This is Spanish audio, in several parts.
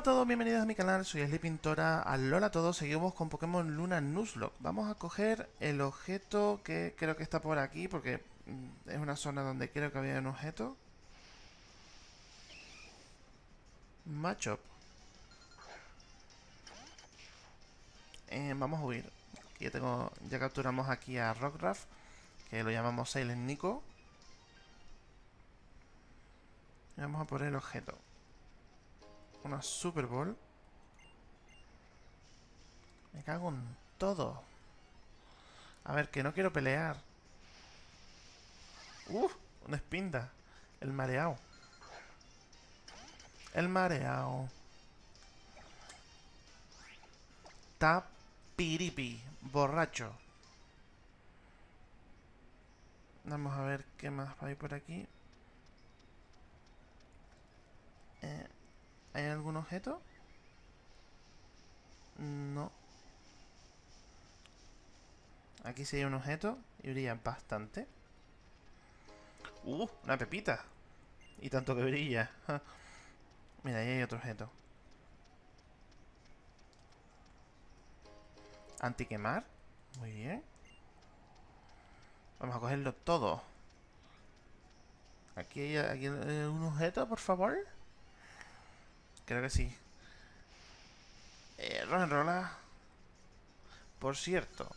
Hola a todos, bienvenidos a mi canal, soy Asli Pintora, alola a todos, seguimos con Pokémon Luna Nuzlocke. Vamos a coger el objeto que creo que está por aquí, porque mm, es una zona donde creo que había un objeto. Machop eh, Vamos a huir. Ya, tengo, ya capturamos aquí a Rockruff, que lo llamamos Silent Nico. Y Vamos a poner el objeto una Super Bowl. Me cago en todo. A ver, que no quiero pelear. ¡Uf! Una espinda. El mareado. El mareado. Tapiripi. Borracho. Vamos a ver qué más hay por aquí. Eh, ¿Hay algún objeto? No. Aquí hay un objeto y brilla bastante. ¡Uh! Una pepita. Y tanto que brilla. Mira, ahí hay otro objeto. Antiquemar. Muy bien. Vamos a cogerlo todo. Aquí hay, aquí hay un objeto, por favor. Creo que sí. Eh, Rola. Por cierto,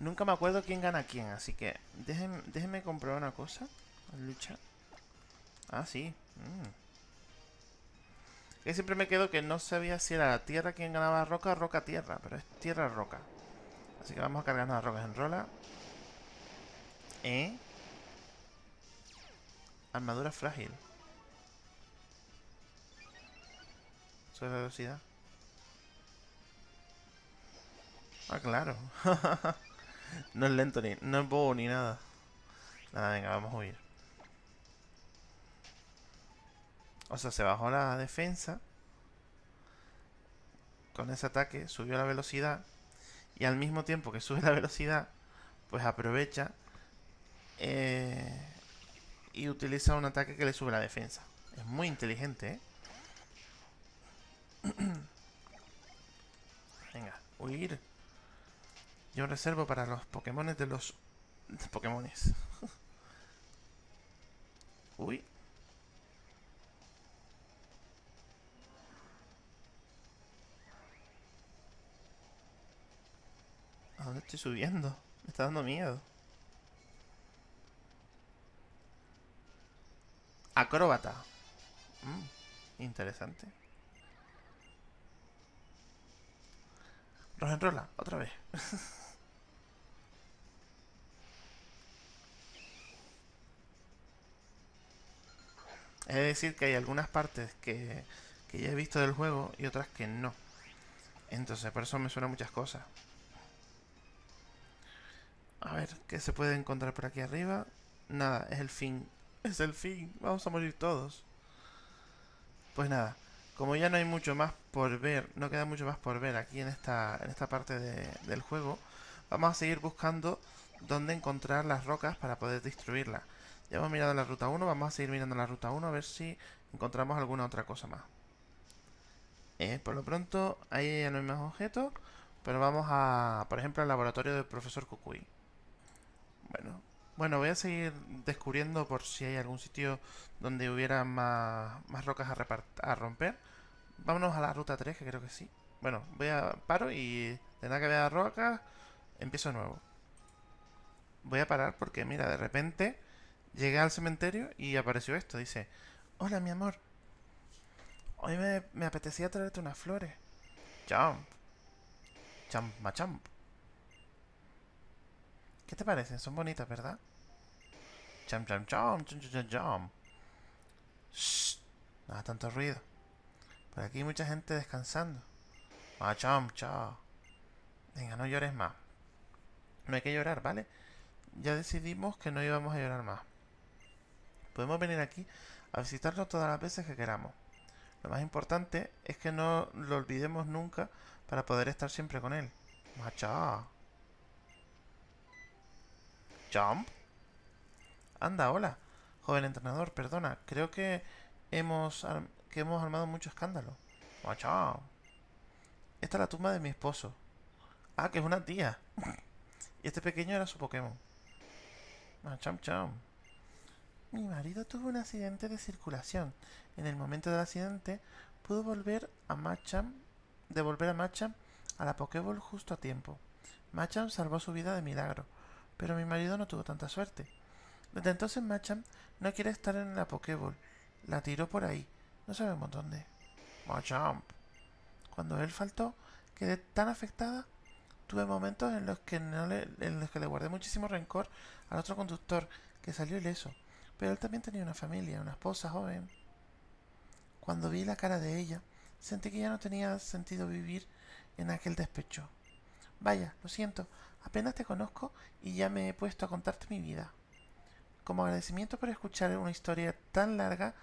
nunca me acuerdo quién gana quién, así que déjenme, déjenme comprobar una cosa. Lucha. Ah, sí. Mm. Que siempre me quedo que no sabía si era tierra quien ganaba roca roca tierra, pero es tierra roca. Así que vamos a cargarnos las rocas en rola. ¿Eh? Armadura frágil. Sobre velocidad. Ah, claro. no es lento ni... No es bobo ni nada. Nada, venga, vamos a huir. O sea, se bajó la defensa. Con ese ataque subió la velocidad. Y al mismo tiempo que sube la velocidad, pues aprovecha eh, y utiliza un ataque que le sube la defensa. Es muy inteligente, ¿eh? Huir. Yo reservo para los Pokémon de los... Pokémones. Uy. ¿A dónde estoy subiendo? Me está dando miedo. Acróbata. Mm, interesante. Enrola, otra vez. es decir que hay algunas partes que, que ya he visto del juego y otras que no. Entonces, por eso me suenan muchas cosas. A ver, ¿qué se puede encontrar por aquí arriba? Nada, es el fin. Es el fin. Vamos a morir todos. Pues nada. Como ya no hay mucho más por ver, no queda mucho más por ver aquí en esta, en esta parte del juego, vamos a seguir buscando dónde encontrar las rocas para poder destruirlas. Ya hemos mirado la ruta 1, vamos a seguir mirando la ruta 1 a ver si encontramos alguna otra cosa más. Eh, por lo pronto, ahí ya no hay más objetos, pero vamos a, por ejemplo, al laboratorio del profesor Kukui. Bueno, bueno, voy a seguir descubriendo por si hay algún sitio donde hubiera más, rocas a, romper. Vámonos a la ruta 3, que creo que sí. Bueno, voy a paro y de nada que vea rocas, empiezo de nuevo. Voy a parar porque, mira, de repente llegué al cementerio y apareció esto. Dice, hola mi amor, hoy me, me apetecía traerte unas flores. Jump. Jump, machamp. ¿Qué te parecen? Son bonitas, ¿verdad? Cham, cham, cham, cham, cham, cham. Shh. Nada tanto ruido. Por aquí hay mucha gente descansando. Ah, cham, cham. Venga, no llores más. No hay que llorar, ¿vale? Ya decidimos que no íbamos a llorar más. Podemos venir aquí a visitarnos todas las veces que queramos. Lo más importante es que no lo olvidemos nunca para poder estar siempre con él. Macha. Jump. Anda, hola. Joven entrenador, perdona. Creo que hemos, que hemos armado mucho escándalo. Machamp. Esta es la tumba de mi esposo. Ah, que es una tía. y este pequeño era su Pokémon. Machamp cham. Mi marido tuvo un accidente de circulación. En el momento del accidente, pudo volver a Machamp, devolver a Machamp a la Pokéball justo a tiempo. Machamp salvó su vida de milagro, pero mi marido no tuvo tanta suerte. Desde entonces Machamp no quiere estar en la Pokéball. La tiró por ahí. No sabemos dónde. Machamp. Cuando él faltó, quedé tan afectada. Tuve momentos en los que no le, en los que le guardé muchísimo rencor al otro conductor, que salió ileso. Pero él también tenía una familia, una esposa joven. Cuando vi la cara de ella, sentí que ya no tenía sentido vivir en aquel despecho. Vaya, lo siento, apenas te conozco y ya me he puesto a contarte mi vida. Como agradecimiento por escuchar una historia tan larga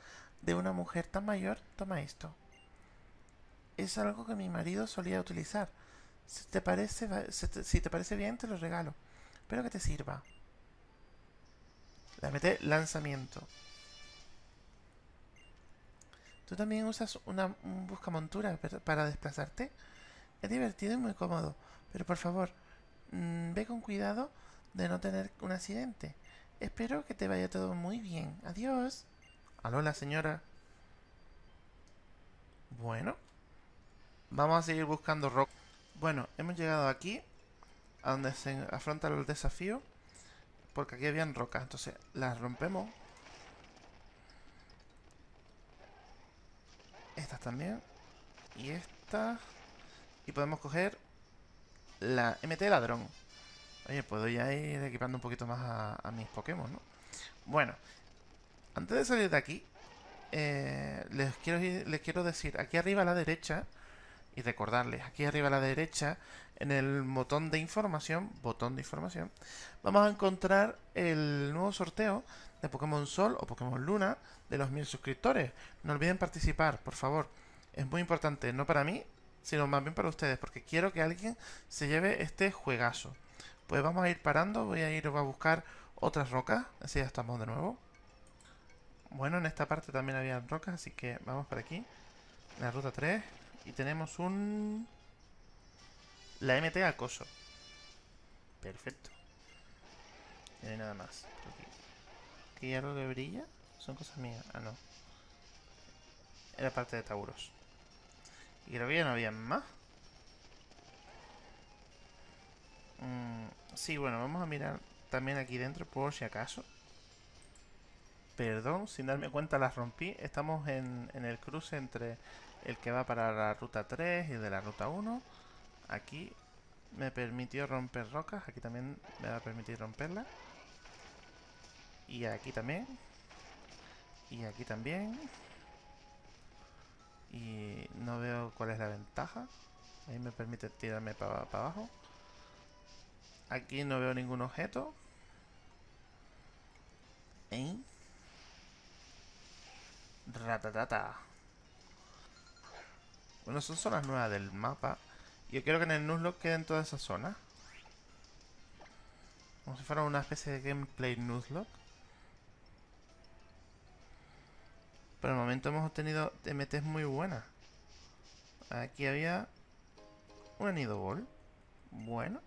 de una mujer tan mayor, toma esto. Es algo que mi marido solía utilizar. Si te parece, si te parece bien, te lo regalo. Espero que te sirva. La mete lanzamiento. ¿Tú también usas una un buscamontura para desplazarte? Es divertido y muy cómodo, pero por favor, mmm, ve con cuidado de no tener un accidente. Espero que te vaya todo muy bien. Adiós. Aló, la señora. Bueno. Vamos a seguir buscando rock. Bueno, hemos llegado aquí, a donde se afronta el desafío. Porque aquí habían rocas, entonces las rompemos. Estas también. Y estas. Y podemos coger la MT ladrón. Oye, puedo ya ir equipando un poquito más a, mis Pokémon, ¿no? Bueno, antes de salir de aquí, eh, les, quiero, les quiero decir, aquí arriba a la derecha, y recordarles, aquí arriba a la derecha, en el botón de información, botón de información, vamos a encontrar el nuevo sorteo de Pokémon Sol o Pokémon Luna de los mil suscriptores. No olviden participar, por favor. Es muy importante, no para mí, sino más bien para ustedes, porque quiero que alguien se lleve este juegazo. Pues vamos a ir parando, voy a ir a buscar otras rocas, así ya estamos de nuevo. Bueno, en esta parte también había rocas, así que vamos por aquí. La ruta 3. Y tenemos un... La MT acoso. Perfecto. No hay nada más. Aquí. ¿Aquí hay algo que brilla? Son cosas mías. Ah, no. Era parte de Tauros. Y creo que ya no había más. Mm, sí, bueno, vamos a mirar también aquí dentro por si acaso. Perdón, sin darme cuenta las rompí. Estamos en, el cruce entre el que va para la ruta 3 y el de la ruta 1. Aquí me permitió romper rocas. Aquí también me va a permitir romperla. Y aquí también. Y aquí también. Y no veo cuál es la ventaja. Ahí me permite tirarme para abajo. Aquí no veo ningún objeto. ¿Eh? Ratatata. Bueno, son zonas nuevas del mapa. Yo quiero que en el Nuzlocke queden todas esas zonas. Como si fuera una especie de gameplay Nuzlocke. Por el momento hemos obtenido MTs muy buenas. Aquí había un nido ball. Bueno.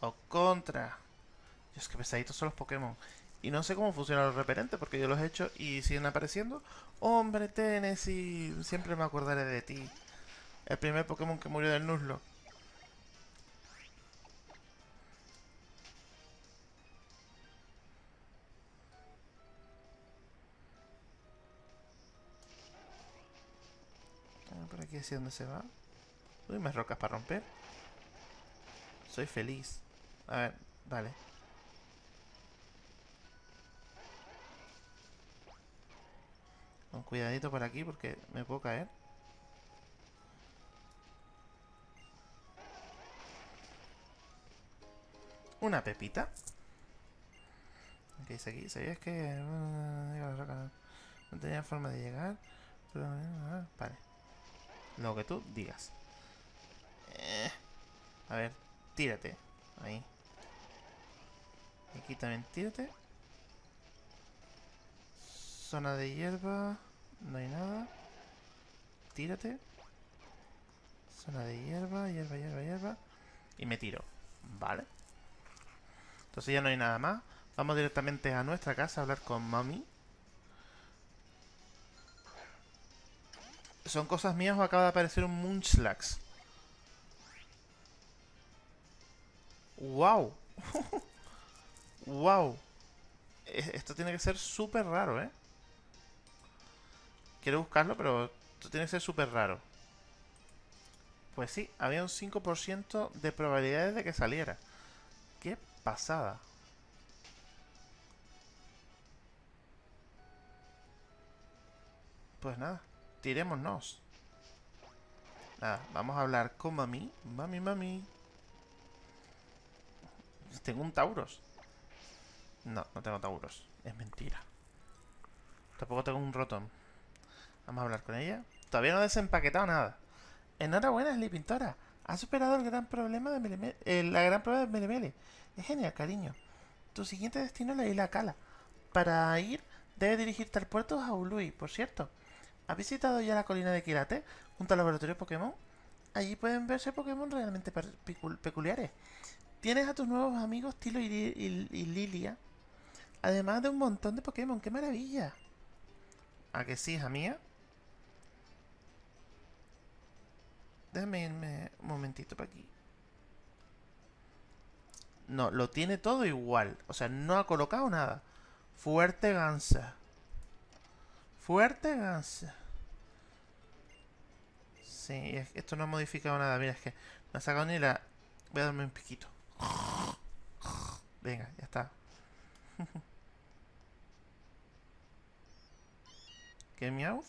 O contra. Dios, que pesaditos son los Pokémon. Y no sé cómo funcionan los referentes porque yo los he hecho y siguen apareciendo. Hombre, Tennessee, siempre me acordaré de ti. El primer Pokémon que murió del Nuzlocke. Aquí hacia dónde se va. Uy, más rocas para romper. Soy feliz. A ver, vale. Con cuidadito por aquí porque me puedo caer. Una pepita. ¿Qué dice aquí? ¿Sabías que no tenía forma de llegar? Vale. Lo que tú digas. Eh, a ver, tírate. Ahí. Aquí también tírate. Zona de hierba. No hay nada. Tírate. Zona de hierba, hierba, hierba, hierba. Y me tiro. Vale. Entonces ya no hay nada más. Vamos directamente a nuestra casa a hablar con mami. ¿Son cosas mías o acaba de aparecer un Munchlax? ¡Wow! ¡Wow! Esto tiene que ser súper raro, ¿eh? Quiero buscarlo, pero esto tiene que ser súper raro. Pues sí, había un 5% de probabilidades de que saliera. ¡Qué pasada! Pues nada, tirémonos. Nada, vamos a hablar con mami. Mami, mami. Tengo un Tauros. No, no tengo Tauros. Es mentira. Tampoco tengo un Rotom. Vamos a hablar con ella. Todavía no he desempaquetado nada. Enhorabuena, Pintora. Has superado el gran problema de eh, la gran prueba de Melemele. Es genial, cariño. Tu siguiente destino es la isla Kala. Para ir, debes dirigirte al puerto de Jaului, por cierto. ¿Has visitado ya la colina de Kirate junto al laboratorio Pokémon? Allí pueden verse Pokémon realmente peculiares. Tienes a tus nuevos amigos Tilo y, Lilia. Además de un montón de Pokémon. ¡Qué maravilla! ¿A que sí, hija mía? Déjame irme un momentito para aquí. No, lo tiene todo igual. O sea, no ha colocado nada. Fuerte gansa. Fuerte gansa. Sí, esto no ha modificado nada. Mira, es que no ha sacado ni la... Voy a darme un piquito. Venga, ya está. ¿Qué miau?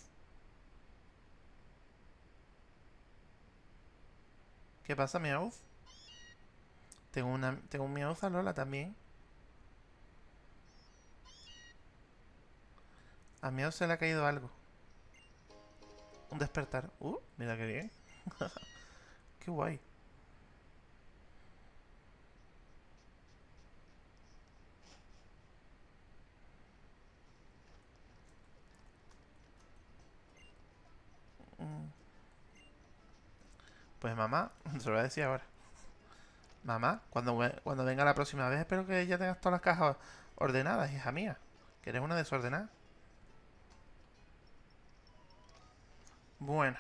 ¿Qué pasa, miau? Tengo una tengo un miau a Lola también. A miau se le ha caído algo. Un despertar. Uh, mira qué bien. qué guay. Pues mamá, se lo voy a decir ahora. Mamá, cuando, cuando venga la próxima vez espero que ya tengas todas las cajas ordenadas, hija mía. Que eres una desordenada. Bueno,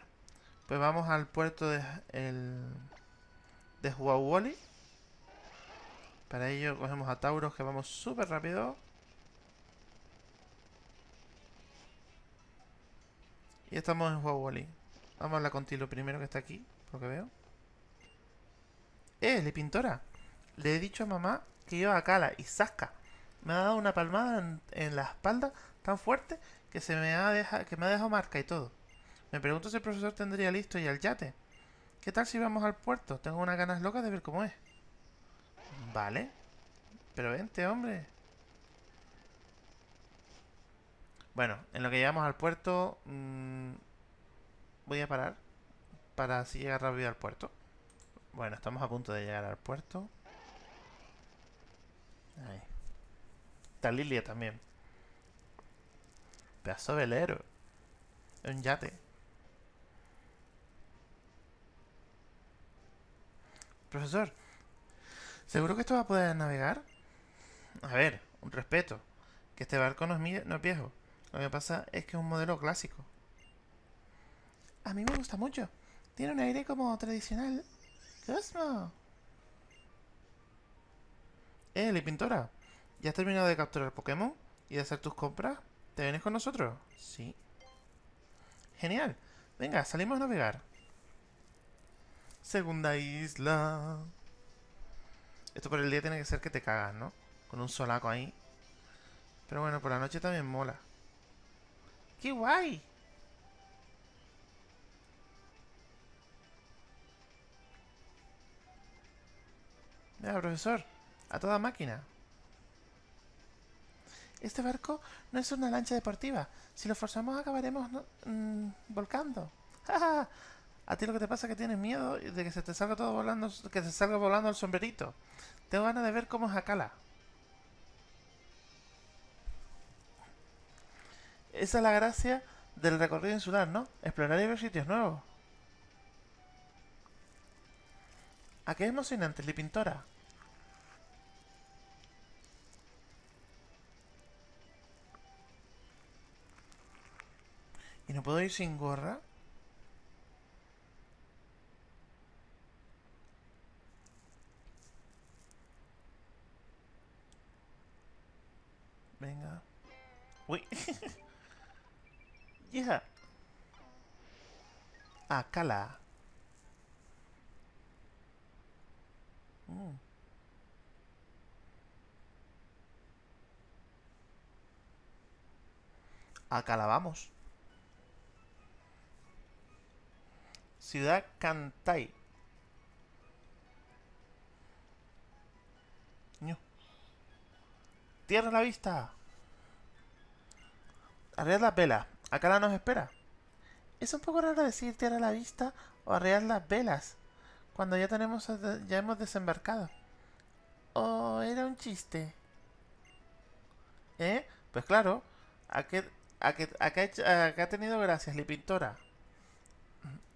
pues vamos al puerto de, el, de Huawoli. Para ello cogemos a Tauros que vamos súper rápido. Y estamos en Huawoli. Vamos a hablar con Tilo primero que está aquí lo que veo. ¡Eh, le pintora! Le he dicho a mamá que iba a Cala y Sasca. Me ha dado una palmada en, la espalda tan fuerte que se me ha dejado, que me ha dejado marca y todo. Me pregunto si el profesor tendría listo ya el yate. ¿Qué tal si vamos al puerto? Tengo unas ganas locas de ver cómo es. Vale. Pero vente, hombre. Bueno, en lo que llegamos al puerto... Mmm, voy a parar para así llegar rápido al puerto. Bueno, estamos a punto de llegar al puerto. Ahí. Está Lilia también. Pedazo velero. Un yate. Profesor, ¿seguro que esto va a poder navegar? A ver, un respeto. Que este barco no es, no es viejo. Lo que pasa es que es un modelo clásico. A mí me gusta mucho. Tiene un aire como tradicional. Cosmo. Eh, la pintora. ¿Ya has terminado de capturar Pokémon? ¿Y de hacer tus compras? ¿Te vienes con nosotros? Sí. Genial. Venga, salimos a navegar. Segunda isla. Esto por el día tiene que ser que te cagas, ¿no? Con un solaco ahí. Pero bueno, por la noche también mola. ¡Qué guay! Mira, profesor, a toda máquina. Este barco no es una lancha deportiva. Si lo forzamos acabaremos mm, volcando. a ti lo que te pasa es que tienes miedo de que se te salga todo volando, que se salga volando el sombrerito. Tengo ganas de ver cómo es Akala. Esa es la gracia del recorrido insular, ¿no? Explorar y ver sitios nuevos. ¿A qué emocionante, Li Pintora? ¿Y no puedo ir sin gorra? Venga. Uy. yeah. Ah, cala. Mm. Acá la vamos. Ciudad Cantay. Tierra a la vista. Arrear las velas. Acá nos espera. Es un poco raro decir tierra a la vista o arrear las velas. Cuando ya tenemos ya hemos desembarcado. ¿O era un chiste? ¿Eh? Pues claro. ¿A qué, a qué, ha tenido gracias, Li Pintora?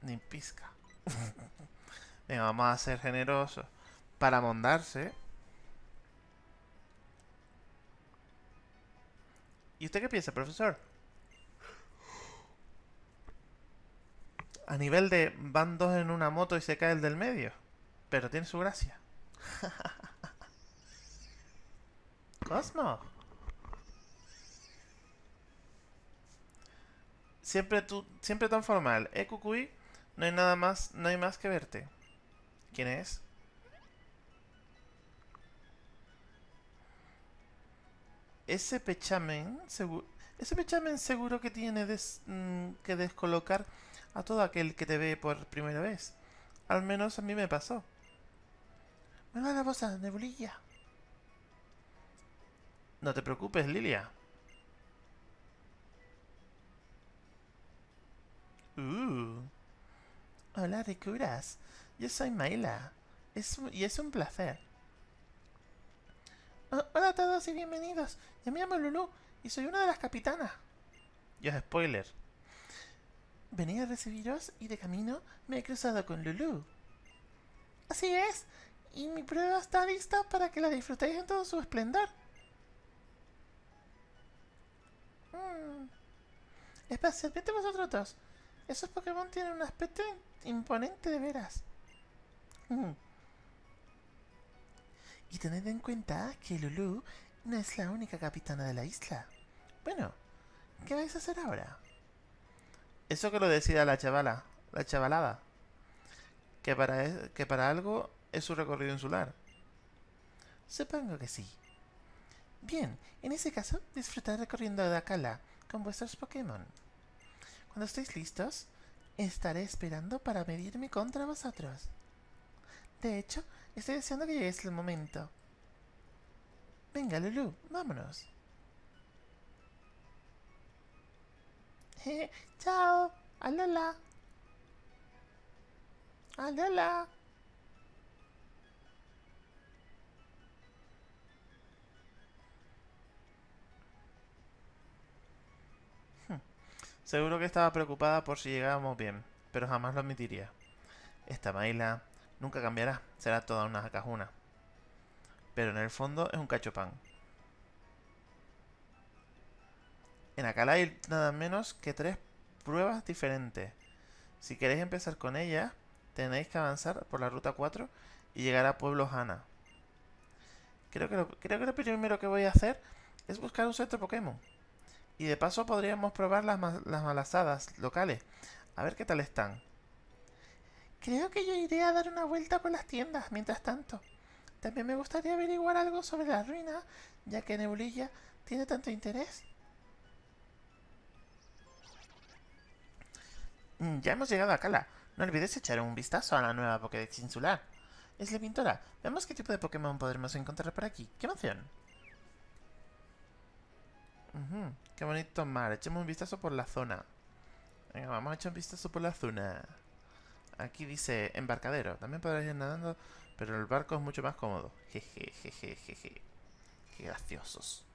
Ni pizca. Venga, vamos a ser generosos. Para mondarse. ¿Y usted qué piensa, profesor? A nivel de van dos en una moto y se cae el del medio. Pero tiene su gracia. Cosmo. Siempre tú, siempre tan formal. Eh, Cucuy, no hay nada más, no hay más que verte. ¿Quién es? Ese pechamen seguro, ese pechamen seguro que tiene mm, que descolocar a todo aquel que te ve por primera vez. Al menos a mí me pasó. Me va la voz a nebulilla. No te preocupes, Lilia. Uh. Hola, Ricuras. Yo soy Maila. Es, y es un placer. Ah, hola a todos y bienvenidos. Yo me llamo Lulu y soy una de las capitanas. Ya es spoiler. Venía a recibiros y de camino me he cruzado con Lulu. Así es, y mi prueba está lista para que la disfrutéis en todo su esplendor. Mm. Especialmente vosotros dos. Esos Pokémon tienen un aspecto imponente de veras. Mm. Y tened en cuenta que Lulu no es la única capitana de la isla. Bueno, ¿qué vais a hacer ahora? Eso que lo decida la chavala, la chavalada. Que para, que para algo es su recorrido insular. Supongo que sí. Bien, en ese caso, disfrutad recorriendo de Akala con vuestros Pokémon. Cuando estéis listos, estaré esperando para medirme contra vosotros. De hecho, Estoy deseando que llegue el momento. Venga, Lulu, vámonos. chao. Alola. Alola. Hmm. Seguro que estaba preocupada por si llegábamos bien, pero jamás lo admitiría. Esta Maila Nunca cambiará, será toda una cajuna. Pero en el fondo es un cachopán. En Akala hay nada menos que tres pruebas diferentes. Si queréis empezar con ellas, tenéis que avanzar por la ruta 4 y llegar a Pueblo Hana. Creo que, lo, creo que lo primero que voy a hacer es buscar un centro Pokémon. Y de paso podríamos probar las, las malasadas locales. A ver qué tal están. Creo que yo iré a dar una vuelta por las tiendas mientras tanto. También me gustaría averiguar algo sobre la ruina, ya que Nebulilla tiene tanto interés. Mm, ya hemos llegado a Cala. No olvides echar un vistazo a la nueva Pokédex insular. Es la pintora. Veamos qué tipo de Pokémon podremos encontrar por aquí. ¡Qué emoción! qué bonito mar. Echemos un vistazo por la zona. Venga, vamos a echar un vistazo por la zona. Aquí dice embarcadero. También podrás ir nadando, pero el barco es mucho más cómodo. Jeje, jeje, jeje. Qué graciosos.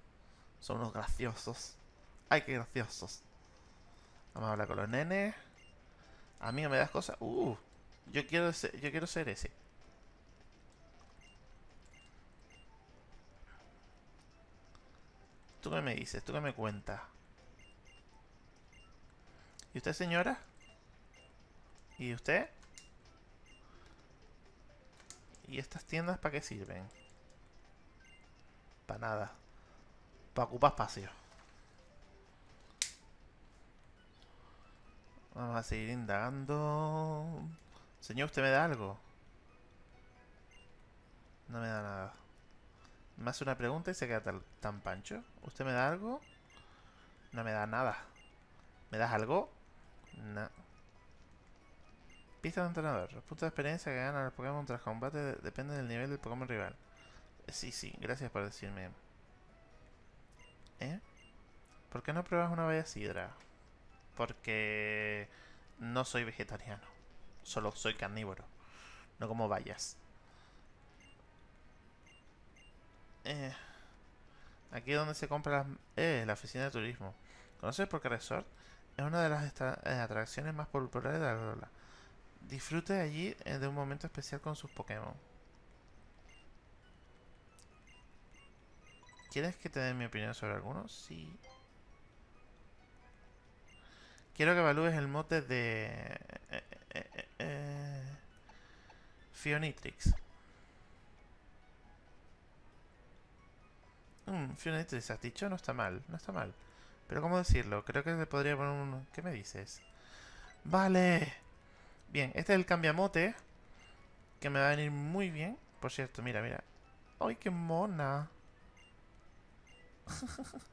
Son unos graciosos. Ay, qué graciosos. Vamos a hablar con los nenes. Amigo, ¿me das cosas? Uh, yo quiero ser, yo quiero ser ese. ¿Tú qué me dices? ¿Tú qué me cuentas? ¿Y usted, señora? ¿Y usted? ¿Y estas tiendas para qué sirven? Para nada. Para ocupar espacio. Vamos a seguir indagando. Señor, ¿usted me da algo? No me da nada. Me hace una pregunta y se queda tan, tan pancho. ¿Usted me da algo? No me da nada. ¿Me das algo? No. Pista de entrenador. Los puntos de experiencia que ganan los Pokémon tras combate de depende del nivel del Pokémon rival. Sí, sí, gracias por decirme. ¿Eh? ¿Por qué no pruebas una bella sidra? Porque no soy vegetariano. Solo soy carnívoro. No como vallas. Eh, aquí es donde se compra las... Eh, la oficina de turismo. ¿Conoces Poké Resort? Es una de las eh, atracciones más populares de la Lola. Disfrute allí eh, de un momento especial con sus Pokémon. ¿Quieres que te dé mi opinión sobre algunos? Sí. Quiero que evalúes el mote de... Eh, eh, Fionitrix. Mm, Fionitrix, has dicho, no está mal, no está mal. Pero ¿cómo decirlo? Creo que le podría poner un... ¿Qué me dices? ¡Vale! Bien, este es el cambiamote. Que me va a venir muy bien. Por cierto, mira, mira. ¡Ay, qué mona!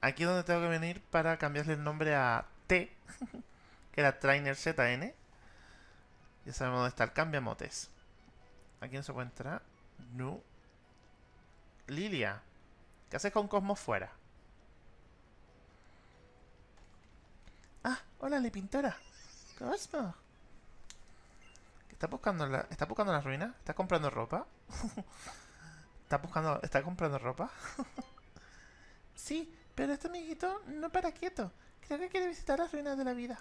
Aquí es donde tengo que venir para cambiarle el nombre a T. que era Trainer ZN. Ya sabemos dónde está el cambiamotes. Aquí no se puede entrar. No. Lilia. ¿Qué haces con Cosmos fuera? Ah, hola, la pintora. Cosmo. ¿Está buscando la, buscando la ruina? ¿Está comprando ropa? ¿Está buscando, está comprando ropa? sí, pero este amiguito no para quieto. Creo que quiere visitar las ruinas de la vida.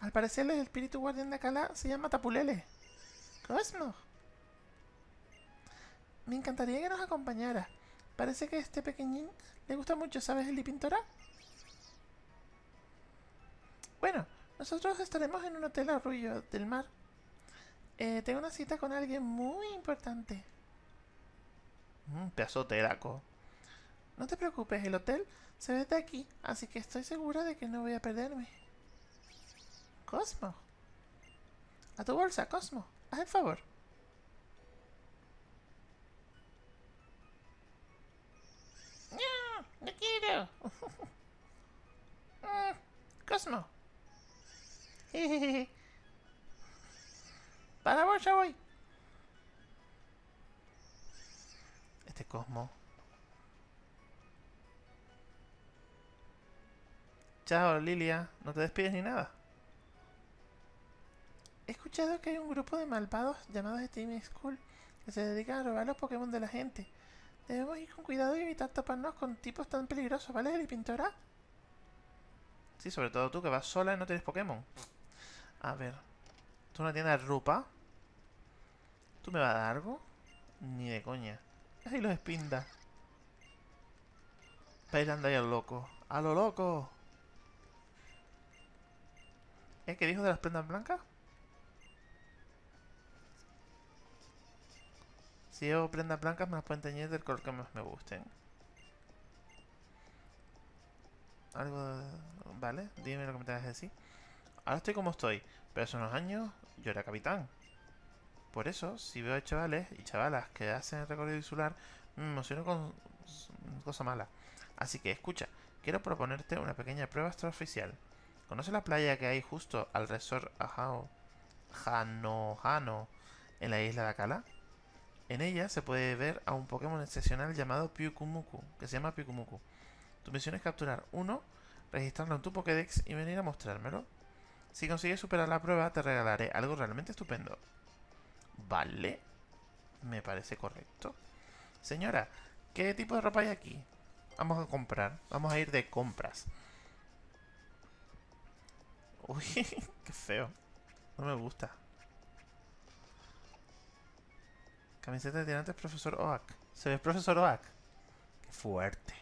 Al parecer el espíritu guardián de Akala se llama Tapulele. Cosmo. Me encantaría que nos acompañara. Parece que este pequeñín le gusta mucho, ¿sabes, el Pintora? Bueno, nosotros estaremos en un hotel arroyo del mar. Eh, tengo una cita con alguien muy importante. Un pedazo No te preocupes, el hotel se ve de aquí, así que estoy segura de que no voy a perderme. Cosmo. A tu bolsa, Cosmo. Haz el favor. No, no quiero. Mm, Para vos ya voy. Este Cosmo. Chao, Lilia. No te despides ni nada. He escuchado que hay un grupo de malvados llamados Steam School que se dedican a robar los Pokémon de la gente. Debemos ir con cuidado y evitar toparnos con tipos tan peligrosos, ¿vale, pintora? Sí, sobre todo tú que vas sola y no tienes Pokémon. A ver. ¿Tú una tienda de ropa? ¿Tú me vas a dar algo? Ni de coña. Ay, los espinda. Bailando ahí al loco. ¡A lo loco! ¿Eh? ¿Qué dijo de las prendas blancas? Si llevo prendas blancas me las pueden teñir del color que más me gusten. Algo de... Vale, dime lo que me tengas que decir. Ahora estoy como estoy, pero hace unos años yo era capitán. Por eso, si veo a chavales y chavalas que hacen el recorrido insular, me emociono con cosa mala. Así que escucha, quiero proponerte una pequeña prueba extraoficial. ¿Conoces la playa que hay justo al resort Ajao, Hano en la isla de Akala? En ella se puede ver a un Pokémon excepcional llamado Pyukumuku, que se llama Pyukumuku. Tu misión es capturar uno, registrarlo en tu Pokédex y venir a mostrármelo. Si consigues superar la prueba, te regalaré algo realmente estupendo. Vale. Me parece correcto. Señora, ¿qué tipo de ropa hay aquí? Vamos a comprar. Vamos a ir de compras. Uy, qué feo. No me gusta. Camiseta de tirantes profesor Oak. ¿Se ve profesor Oak? Qué fuerte.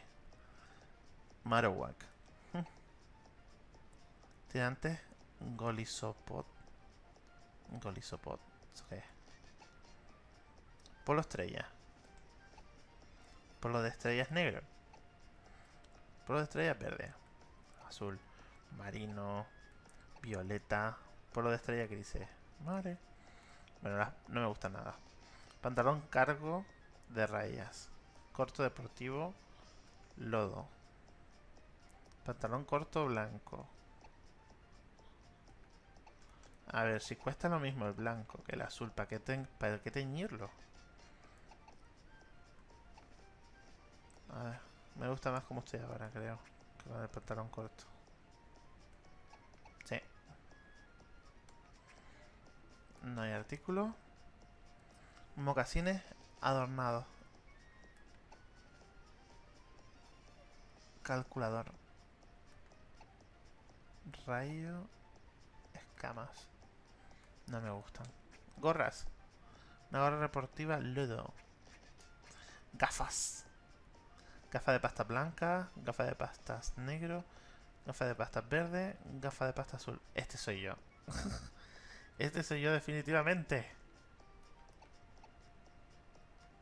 Marowak. Tirantes Golisopod. Golisopod. ¿Eso qué es? Polo estrella. Polo de estrellas negro. Polo de estrellas verde. Azul. Marino. Violeta. Polo de estrella grises. Madre. Bueno, no me gusta nada. Pantalón cargo de rayas. Corto deportivo. Lodo. Pantalón corto blanco. A ver, si cuesta lo mismo el blanco que el azul, ¿para qué, qué teñirlo? A ver, me gusta más como estoy ahora, creo. Que con el pantalón corto. Sí. No hay artículo. Mocasines adornados. Calculador. Rayo. Escamas. No me gustan. Gorras. Una gorra deportiva Ludo. Gafas. Gafas de pasta blanca. Gafas de pastas negro. Gafas de pasta verde. Gafas de pasta azul. Este soy yo. este soy yo definitivamente.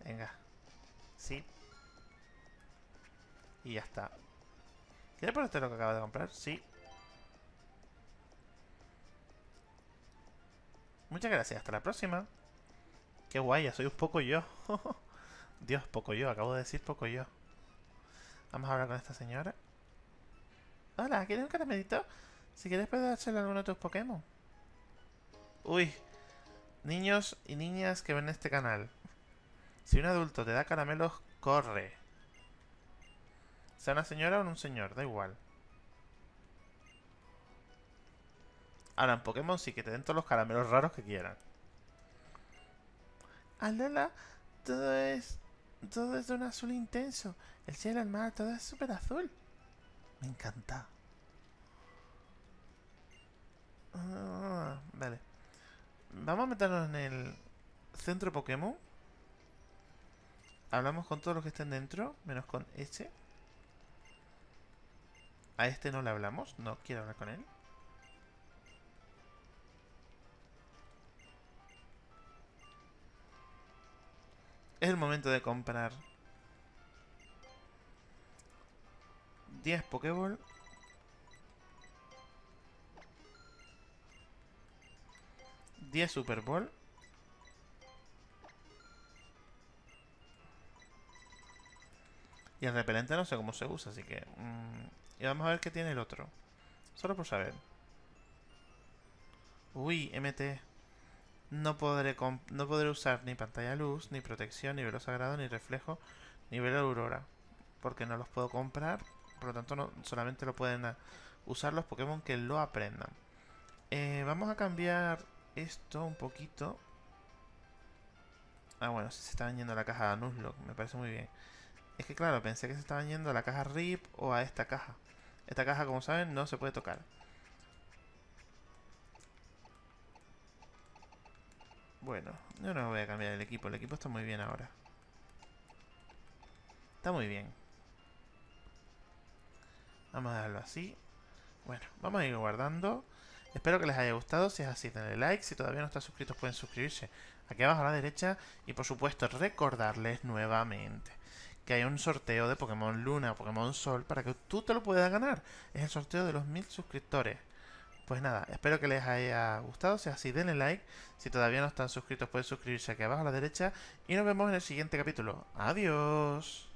Venga. Sí. Y ya está. ¿Quieres ponerte lo que acaba de comprar? Sí. Muchas gracias. Hasta la próxima. Qué guay, soy un poco yo. Dios, poco yo. Acabo de decir poco yo. Vamos a hablar con esta señora. Hola, ¿quieres un caramelito? Si quieres puedes hacerle alguno de tus Pokémon. Uy. Niños y niñas que ven este canal. Si un adulto te da caramelos, corre. Sea una señora o un señor, da igual. Ahora en Pokémon sí que te den todos los caramelos raros que quieran. Alola, todo es... Todo es de un azul intenso. El cielo, el mar, todo es súper azul. Me encanta. Ah, vale. Vamos a meternos en el centro Pokémon. Hablamos con todos los que estén dentro, menos con este. A este no le hablamos, no quiero hablar con él. Es el momento de comprar 10 Pokéball. Diez Super Ball. Y el repelente no sé cómo se usa, así que... Mm, y vamos a ver qué tiene el otro. Solo por saber. Uy, MT. No podré, no podré usar ni pantalla luz, ni protección, ni velo sagrado, ni reflejo, ni velo aurora. Porque no los puedo comprar. Por lo tanto, solamente lo pueden usar los Pokémon que lo aprendan. Eh, vamos a cambiar esto un poquito. Ah, bueno, se está yendo a la caja Nuzlocke. Me parece muy bien. Es que claro, pensé que se estaban yendo a la caja RIP o a esta caja. Esta caja, como saben, no se puede tocar. Bueno, yo no voy a cambiar el equipo. El equipo está muy bien ahora. Está muy bien. Vamos a dejarlo así. Bueno, vamos a ir guardando. Espero que les haya gustado. Si es así, denle like. Si todavía no están suscritos, pueden suscribirse aquí abajo a la derecha. Y por supuesto, recordarles nuevamente que hay un sorteo de Pokémon Luna, Pokémon Sol, para que tú te lo puedas ganar. Es el sorteo de los mil suscriptores. Pues nada, espero que les haya gustado. Si es así, denle like. Si todavía no están suscritos, pueden suscribirse aquí abajo a la derecha. Y nos vemos en el siguiente capítulo. Adiós.